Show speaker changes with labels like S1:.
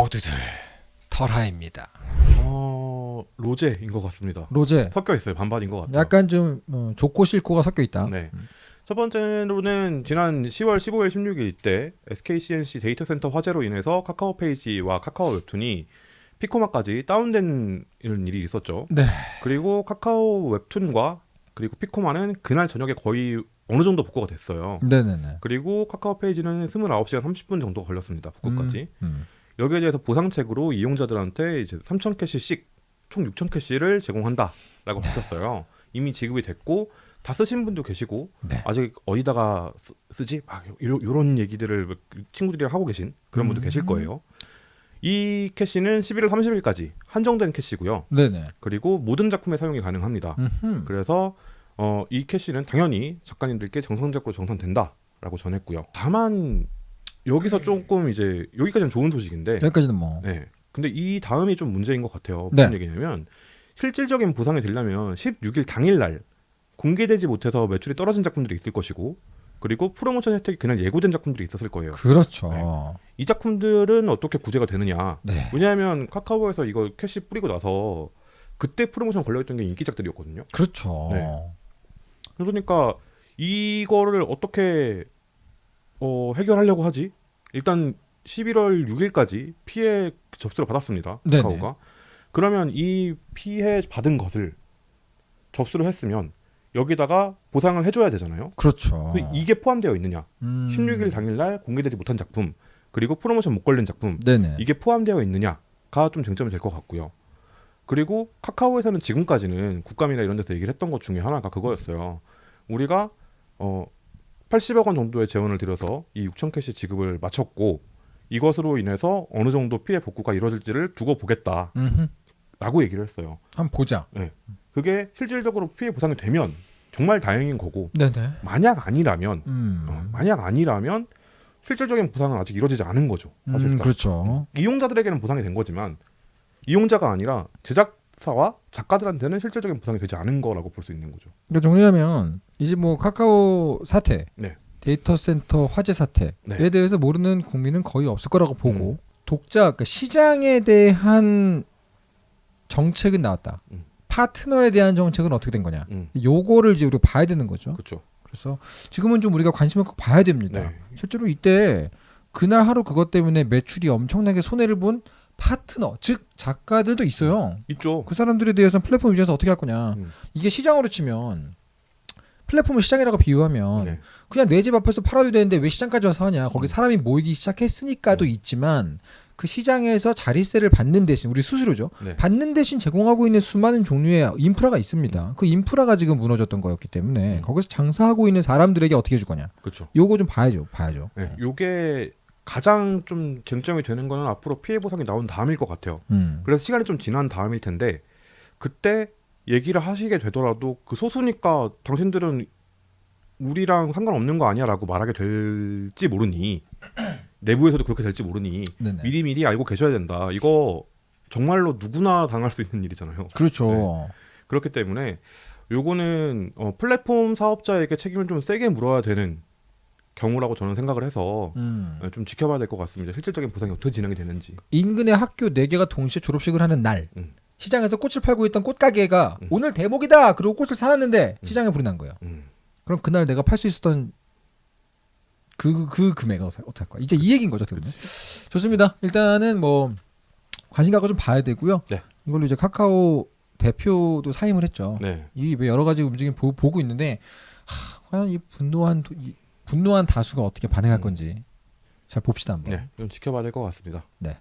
S1: 모두들 털하입니다.
S2: 어 로제인 것 같습니다.
S1: 로제
S2: 섞여 있어요. 반반인 것 같아요.
S1: 약간 좀 어, 좋고 싫고가 섞여 있다.
S2: 네. 첫 번째로는 지난 10월 15일, 16일 때 SK C&C 데이터 센터 화재로 인해서 카카오 페이지와 카카오 웹툰이 피코마까지 다운된 이런 일이 있었죠.
S1: 네.
S2: 그리고 카카오 웹툰과 그리고 피코마는 그날 저녁에 거의 어느 정도 복구가 됐어요.
S1: 네네네.
S2: 그리고 카카오 페이지는 29시간 30분 정도 걸렸습니다. 복구까지.
S1: 음, 음.
S2: 여기에 대해서 보상책으로 이용자들한테 이제 3,000 캐시씩 총 6,000 캐시를 제공한다라고 밝혔어요. 이미 지급이 됐고 다 쓰신 분도 계시고
S1: 네.
S2: 아직 어디다가 쓰- 쓰지? 막 요, 요런 얘기들을 친구들이랑 하고 계신 그런 분도
S1: 음.
S2: 계실 거예요. 이 캐시는 11월 30일까지 한정된 캐시고요.
S1: 네네.
S2: 그리고 모든 작품에 사용이 가능합니다.
S1: 음흠.
S2: 그래서 어, 이 캐시는 당연히 작가님들께 정상적으로 정산된다라고 전했고요. 다만 여기서 조금 이제 여기까지는 좋은 소식인데
S1: 여기까지는 뭐.
S2: 네. 근데 이 다음이 좀 문제인 것 같아요.
S1: 네.
S2: 무슨 얘기냐면 실질적인 보상이 되려면 16일 당일날 공개되지 못해서 매출이 떨어진 작품들이 있을 것이고 그리고 프로모션 혜택이 그날 예고된 작품들이 있었을 거예요.
S1: 그렇죠.
S2: 네. 이 작품들은 어떻게 구제가 되느냐?
S1: 네.
S2: 왜냐하면 카카오에서 이거 캐시 뿌리고 나서 그때 프로모션 걸려있던 게 인기작들이었거든요.
S1: 그렇죠.
S2: 네. 그러니까 이거를 어떻게 어, 해결하려고 하지? 일단 11월 6일까지 피해 접수를 받았습니다.
S1: 네네.
S2: 카카오가. 그러면 이 피해 받은 것을 접수를 했으면 여기다가 보상을 해줘야 되잖아요.
S1: 그렇죠.
S2: 그 이게 포함되어 있느냐?
S1: 음.
S2: 16일 당일날 공개되지 못한 작품 그리고 프로모션 못 걸린 작품
S1: 네네.
S2: 이게 포함되어 있느냐가 좀 쟁점이 될 것 같고요. 그리고 카카오에서는 지금까지는 국감이나 이런 데서 얘기를 했던 것 중에 하나가 그거였어요. 우리가 어 80억 원 정도의 재원을 들여서 이 6천 캐시 지급을 마쳤고 이것으로 인해서 어느 정도 피해 복구가 이루어질지를 두고 보겠다라고
S1: 음흠.
S2: 얘기를 했어요.
S1: 한번 보자.
S2: 그게 실질적으로 피해 보상이 되면 정말 다행인 거고
S1: 네네.
S2: 만약 아니라면
S1: 음.
S2: 어, 만약 아니라면 실질적인 보상은 아직 이루어지지 않은 거죠.
S1: 음,
S2: 사실상.
S1: 그렇죠.
S2: 이용자들에게는 보상이 된 거지만 이용자가 아니라 제작 사와 작가들한테는 실질적인 보상이 되지 않은 거라고 볼 수 있는 거죠.
S1: 그러니까 정리하면 이제 뭐 카카오 사태,
S2: 네.
S1: 데이터 센터 화재 사태에
S2: 네.
S1: 대해서 모르는 국민은 거의 없을 거라고 보고
S2: 음.
S1: 독자, 그러니까 시장에 대한 정책은 나왔다.
S2: 음.
S1: 파트너에 대한 정책은 어떻게 된 거냐?
S2: 음,
S1: 요거를 이제 우리가 봐야 되는 거죠.
S2: 그렇죠.
S1: 그래서 지금은 좀 우리가 관심을 꼭 봐야 됩니다.
S2: 네.
S1: 실제로 이때 그날 하루 그것 때문에 매출이 엄청나게 손해를 본 파트너, 즉 작가들도 있어요.
S2: 있죠.
S1: 그 사람들에 대해서는 플랫폼 입장에서 어떻게 할 거냐.
S2: 음.
S1: 이게 시장으로 치면 플랫폼을 시장이라고 비유하면
S2: 네.
S1: 그냥 내 집 앞에서 팔아도 되는데 왜 시장까지 와서 하냐. 거기
S2: 음.
S1: 사람이 모이기 시작했으니까도
S2: 음.
S1: 있지만 그 시장에서 자리세를 받는 대신 우리 수수료죠.
S2: 네.
S1: 받는 대신 제공하고 있는 수많은 종류의 인프라가 있습니다. 그 인프라가 지금 무너졌던 거였기 때문에
S2: 음.
S1: 거기서 장사하고 있는 사람들에게 어떻게 해줄 거냐.
S2: 그렇죠.
S1: 요거 좀 봐야죠. 봐야죠.
S2: 네. 요게 가장 좀 쟁점이 되는 거는 앞으로 피해 보상이 나온 다음일 것 같아요.
S1: 음.
S2: 그래서 시간이 좀 지난 다음일 텐데 그때 얘기를 하시게 되더라도 그 소수니까 당신들은 우리랑 상관없는 거 아니야라고 말하게 될지 모르니 내부에서도 그렇게 될지 모르니
S1: 네네.
S2: 미리 미리 알고 계셔야 된다. 이거 정말로 누구나 당할 수 있는 일이잖아요.
S1: 그렇죠.
S2: 그렇기 때문에 요거는 어, 플랫폼 사업자에게 책임을 좀 세게 물어야 되는 경우라고 저는 생각을 해서
S1: 음.
S2: 어, 좀 지켜봐야 될 것 같습니다. 실질적인 보상이 어떻게 진행이 되는지.
S1: 인근의 학교 네 개가 동시에 졸업식을 하는 날
S2: 음.
S1: 시장에서 꽃을 팔고 있던 꽃가게가
S2: 음.
S1: 오늘 대목이다. 그리고 꽃을 사놨는데
S2: 음.
S1: 시장에 불이 난 거예요.
S2: 음. 그럼
S1: 그날 내가 팔 수 있었던 그, 그 금액은 어떻게, 할 거야? 이제 이 얘기인 거죠, 보면. 좋습니다. 일단은 뭐 관심 갖고 좀 봐야 되고요.
S2: 네.
S1: 이걸로 이제 카카오 대표도 사임을 했죠.
S2: 네.
S1: 이 여러 가지 움직임 보, 보고 있는데 하, 과연 이 분노한 도- 이 분노한 다수가 어떻게 반응할
S2: 음.
S1: 건지 잘 봅시다 한번.
S2: 네, 이건 지켜봐야 될 것 같습니다.
S1: 네.